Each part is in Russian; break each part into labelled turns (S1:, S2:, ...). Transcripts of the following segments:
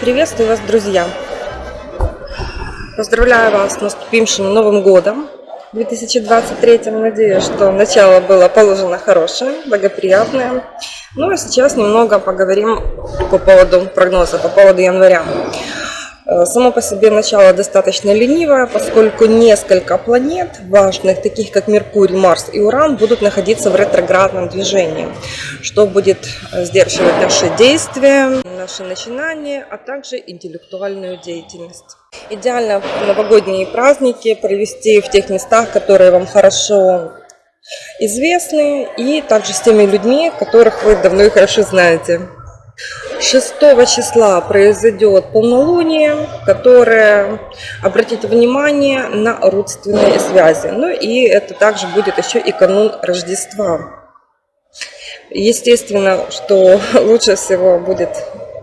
S1: Приветствую вас, друзья! Поздравляю вас с наступившим Новым Годом 2023. Надеюсь, что начало было положено хорошее, благоприятное. Ну а сейчас немного поговорим по поводу прогноза, по поводу января. Э, само по себе начало достаточно ленивое, поскольку несколько планет важных, таких как Меркурий, Марс и Уран, будут находиться в ретроградном движении, что будет э, сдерживать наши действия, наши начинания, а также интеллектуальную деятельность. Идеально новогодние праздники провести в тех местах, которые вам хорошо известны, и также с теми людьми, которых вы давно и хорошо знаете. 6 числа произойдет полнолуние, которое обратит внимание на родственные связи. Ну и это также будет еще и канун Рождества. Естественно, что лучше всего будет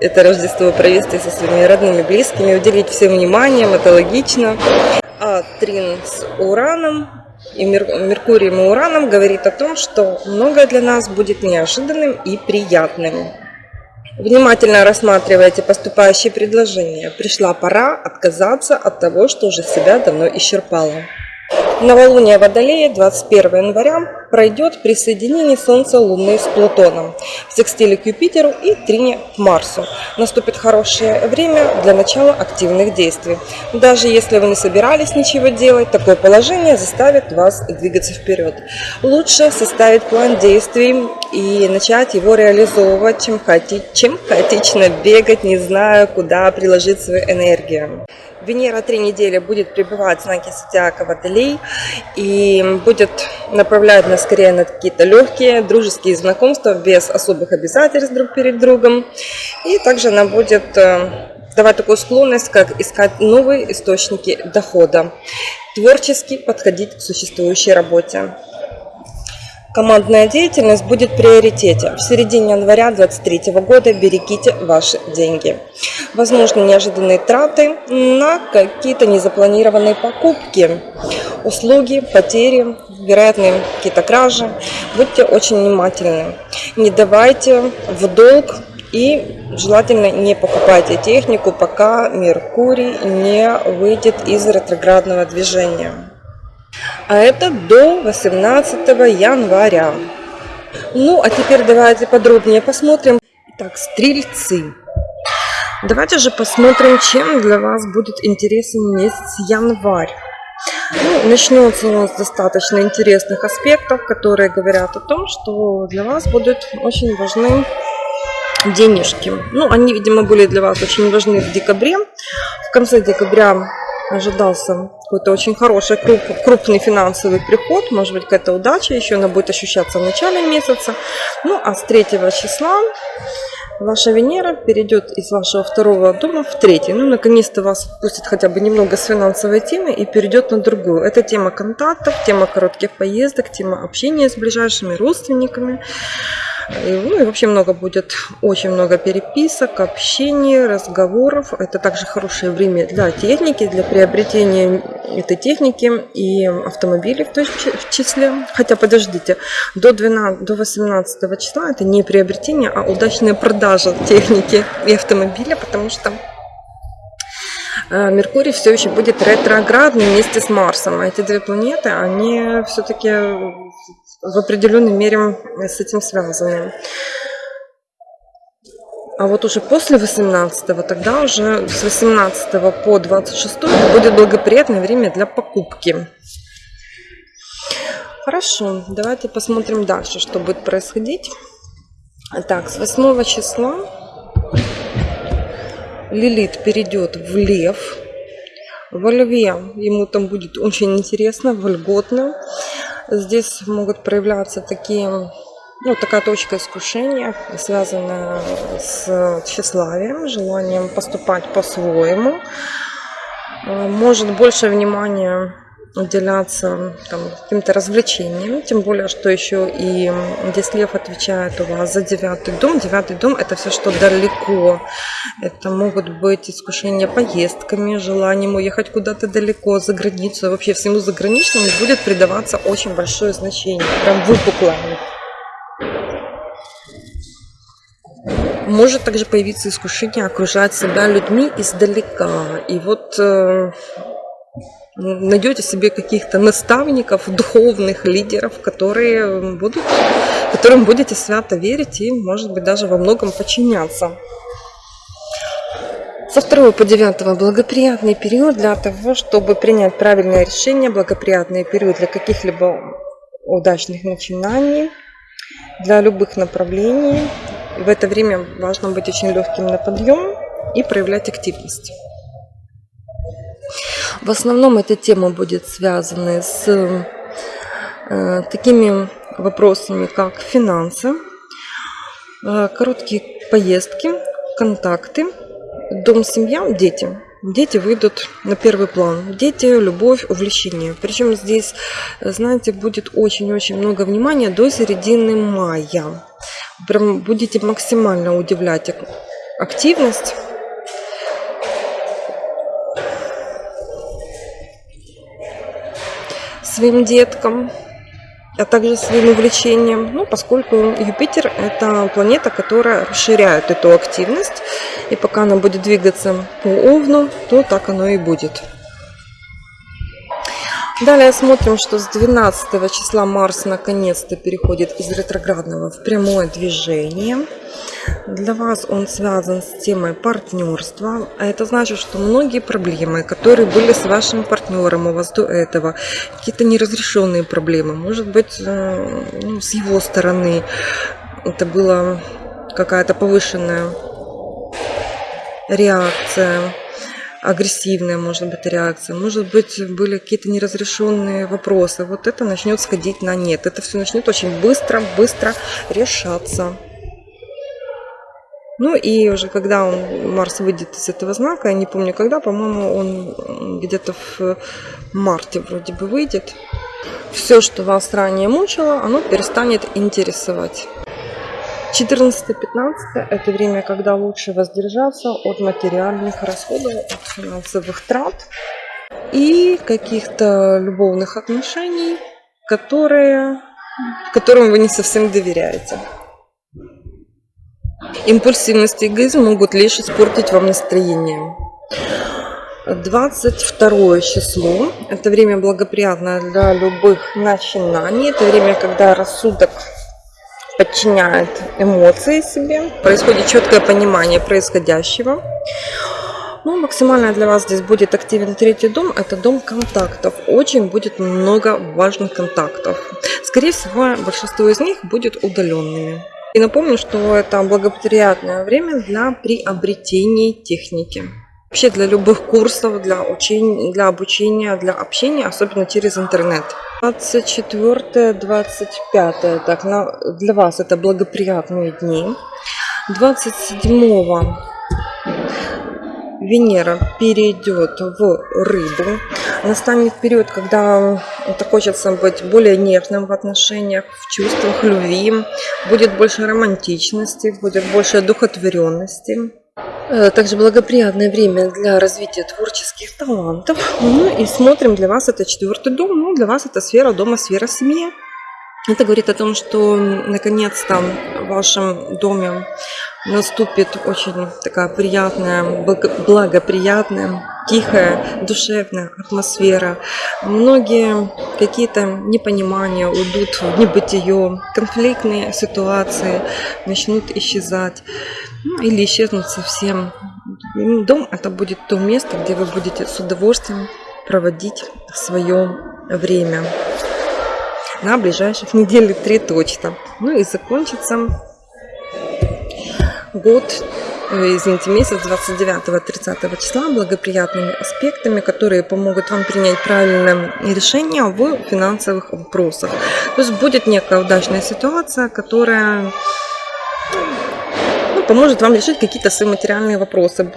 S1: это Рождество провести со своими родными, близкими, уделить всем вниманием, это логично. А Трин с Ураном и Меркурием и Ураном говорит о том, что многое для нас будет неожиданным и приятным. Внимательно рассматривайте поступающие предложения. Пришла пора отказаться от того, что уже себя давно исчерпало. Новолуние Водолея 21 января пройдет при соединении Солнца Луны с Плутоном, в секстиле к Юпитеру и трине к Марсу. Наступит хорошее время для начала активных действий. Даже если вы не собирались ничего делать, такое положение заставит вас двигаться вперед. Лучше составить план действий и начать его реализовывать, чем, хаоти... чем хаотично бегать, не зная, куда приложить свою энергию. Венера три недели будет пребывать в знаке зодиака Водолей и будет направлять нас скорее на какие-то легкие дружеские знакомства без особых обязательств друг перед другом. И также она будет э, давать такую склонность, как искать новые источники дохода, творчески подходить к существующей работе. Командная деятельность будет в приоритете. В середине января 2023 года берегите ваши деньги. Возможно, неожиданные траты на какие-то незапланированные покупки, услуги, потери, вероятные какие-то кражи. Будьте очень внимательны. Не давайте в долг и желательно не покупайте технику, пока Меркурий не выйдет из ретроградного движения а это до 18 января. Ну, а теперь давайте подробнее посмотрим. Итак, стрельцы. Давайте же посмотрим, чем для вас будет интересен месяц январь. Ну, начнется у нас достаточно интересных аспектов, которые говорят о том, что для вас будут очень важны денежки. Ну, они, видимо, были для вас очень важны в декабре. В конце декабря ожидался какой-то очень хороший, круп, крупный финансовый приход, может быть, какая-то удача, еще она будет ощущаться в начале месяца. Ну, а с 3 числа ваша Венера перейдет из вашего второго дома в третий. Ну, наконец-то вас пустит хотя бы немного с финансовой темы и перейдет на другую. Это тема контактов, тема коротких поездок, тема общения с ближайшими родственниками. И, ну и вообще много будет, очень много переписок, общения, разговоров. Это также хорошее время для техники, для приобретения этой техники и автомобилей в, том числе. Хотя подождите, до, 12, до 18 числа это не приобретение, а удачная продажа техники и автомобиля, потому что э, Меркурий все еще будет ретроградным вместе с Марсом. А эти две планеты, они все-таки в определенной мере с этим связаны. А вот уже после 18 тогда уже с 18 по 26 будет благоприятное время для покупки. Хорошо, давайте посмотрим дальше, что будет происходить. Так, с 8 числа Лилит перейдет в Лев. Во Льве ему там будет очень интересно, вольготно. Здесь могут проявляться такие, ну, такая точка искушения, связанная с тщеславием, желанием поступать по-своему. А, может больше внимания уделяться каким-то развлечениям, тем более, что еще и здесь лев отвечает у вас за девятый дом. Девятый дом это все, что далеко. Это могут быть искушения поездками, желанием уехать куда-то далеко, за границу. Вообще всему заграничному будет придаваться очень большое значение, прям выпуклое. может также появиться искушение окружать себя людьми издалека. И вот э, найдете себе каких-то наставников, духовных лидеров, которые будут, которым будете свято верить и, может быть, даже во многом подчиняться. Со 2 по 9 благоприятный период для того, чтобы принять правильное решение, благоприятный период для каких-либо удачных начинаний, для любых направлений. В это время важно быть очень легким на подъем и проявлять активность. В основном эта тема будет связана с э, такими вопросами, как финансы, э, короткие поездки, контакты, дом, семья, дети. Дети выйдут на первый план. Дети, любовь, увлечение. Причем здесь, знаете, будет очень-очень много внимания до середины мая. Прям будете максимально удивлять активность своим деткам, а также своим увлечением, ну, поскольку Юпитер – это планета, которая расширяет эту активность, и пока она будет двигаться по Овну, то так оно и будет. Далее смотрим, что с 12 числа Марс наконец-то переходит из ретроградного в прямое движение. Для вас он связан с темой партнерства. А это значит, что многие проблемы, которые были с вашим партнером у вас до этого, какие-то неразрешенные проблемы, может быть, э, ну, с его стороны это была какая-то повышенная реакция агрессивная, может быть, реакция, может быть, были какие-то неразрешенные вопросы. Вот это начнет сходить на нет. Это все начнет очень быстро, быстро решаться. Ну и уже когда он, Марс выйдет из этого знака, я не помню когда, по-моему, он где-то в марте вроде бы выйдет. Все, что вас ранее мучило, оно перестанет интересовать. 14-15 это время, когда лучше воздержаться от материальных расходов, от финансовых трат и каких-то любовных отношений, которые, которым вы не совсем доверяете. Импульсивность и эгоизм могут лишь испортить вам настроение. 22 число – это время благоприятное для любых начинаний. Это время, когда рассудок подчиняет эмоции себе, происходит четкое понимание происходящего. Ну, максимально для вас здесь будет активен третий дом, это дом контактов. Очень будет много важных контактов. Скорее всего, большинство из них будет удаленными. И напомню, что это благоприятное время для приобретения техники. Вообще для любых курсов, для, учения, для обучения, для общения, особенно через интернет. 24-25, так, на, для вас это благоприятные дни. 27 Венера перейдет в рыбу. Настанет период, когда это хочется быть более нежным в отношениях, в чувствах любви. Будет больше романтичности, будет больше духотворенности. Э, также благоприятное время для развития творческих талантов. Ну и смотрим, для вас это четвертый дом, ну для вас это сфера дома, сфера семьи. Это говорит о том, что наконец-то в вашем доме наступит очень такая приятная, благоприятная, тихая, душевная атмосфера. Многие какие-то непонимания уйдут в небытие, конфликтные ситуации начнут исчезать ну, или исчезнут совсем. Дом это будет то место, где вы будете с удовольствием проводить свое время на ближайших недели три точно. Ну и закончится год, извините, месяц 29-30 числа благоприятными аспектами, которые помогут вам принять правильное решение в финансовых вопросах. То есть будет некая удачная ситуация, которая ну, поможет вам решить какие-то свои материальные вопросы.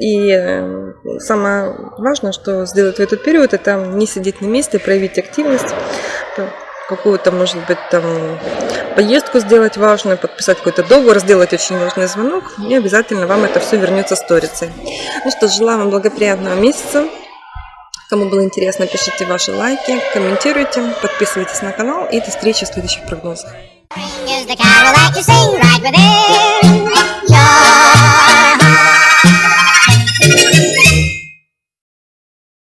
S1: И э, самое важное, что сделать в этот период, это не сидеть на месте, проявить активность, какую-то, может быть, там поездку сделать важную, подписать какой-то договор, сделать очень важный звонок, и обязательно вам это все вернется сторицей. Ну что, желаю вам благоприятного месяца. Кому было интересно, пишите ваши лайки, комментируйте, подписывайтесь на канал и до встречи в следующих прогнозах.